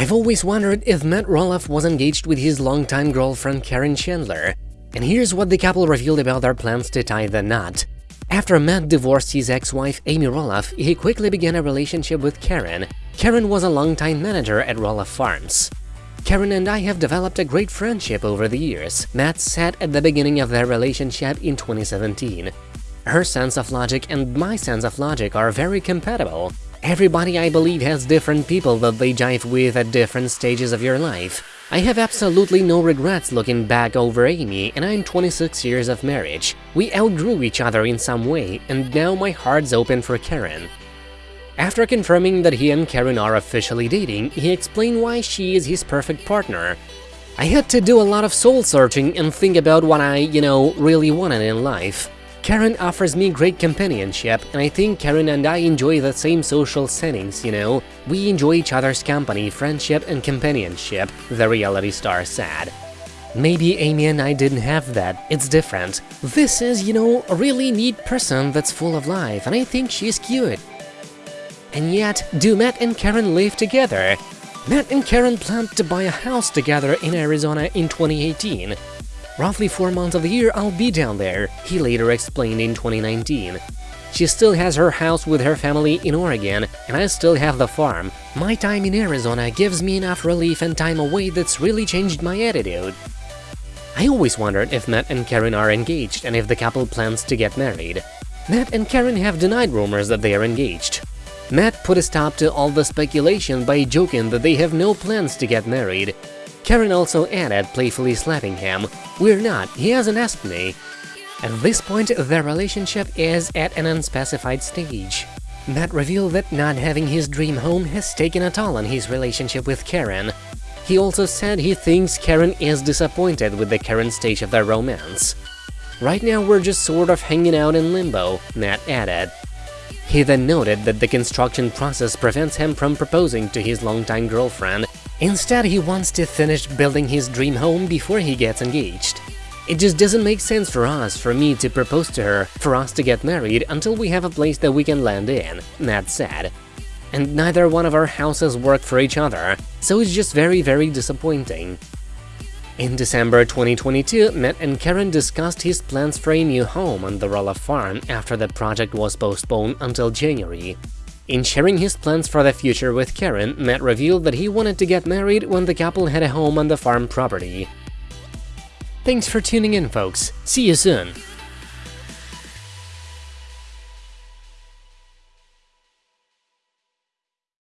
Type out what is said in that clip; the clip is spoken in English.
I've always wondered if Matt Roloff was engaged with his longtime girlfriend Caryn Chandler, and here's what the couple revealed about their plans to tie the knot. After Matt divorced his ex-wife Amy Roloff, he quickly began a relationship with Caryn. Caryn was a longtime manager at Roloff Farms. Caryn and I have developed a great friendship over the years, Matt said at the beginning of their relationship in 2017. Her sense of logic and my sense of logic are very compatible. Everybody, I believe, has different people that they jive with at different stages of your life. I have absolutely no regrets looking back over Amy, and I'm 26 years of marriage. We outgrew each other in some way, and now my heart's open for Caryn. After confirming that he and Caryn are officially dating, he explained why she is his perfect partner. I had to do a lot of soul-searching and think about what I, you know, really wanted in life. Caryn offers me great companionship, and I think Caryn and I enjoy the same social settings, you know? We enjoy each other's company, friendship, and companionship, the reality star said. Maybe Amy and I didn't have that, it's different. This is, you know, a really neat person that's full of life, and I think she's cute. And yet, do Matt and Caryn live together? Matt and Caryn planned to buy a house together in Arizona in 2018. Roughly four months of the year I'll be down there, he later explained in 2019. She still has her house with her family in Oregon, and I still have the farm. My time in Arizona gives me enough relief and time away that's really changed my attitude. I always wondered if Matt and Caryn are engaged and if the couple plans to get married. Matt and Caryn have denied rumors that they are engaged. Matt put a stop to all the speculation by joking that they have no plans to get married, Caryn also added, playfully slapping him, We're not, he hasn't asked me. At this point, their relationship is at an unspecified stage. Matt revealed that not having his dream home has taken a toll on his relationship with Caryn. He also said he thinks Caryn is disappointed with the current stage of their romance. Right now we're just sort of hanging out in limbo, Matt added. He then noted that the construction process prevents him from proposing to his longtime girlfriend Instead, he wants to finish building his dream home before he gets engaged. It just doesn't make sense for us, for me to propose to her, for us to get married until we have a place that we can land in, Matt said. And neither one of our houses work for each other, so it's just very very disappointing. In December 2022, Matt and Caryn discussed his plans for a new home on the Roloff farm after the project was postponed until January. In sharing his plans for the future with Caryn, Matt revealed that he wanted to get married when the couple had a home on the farm property. Thanks for tuning in, folks. See you soon!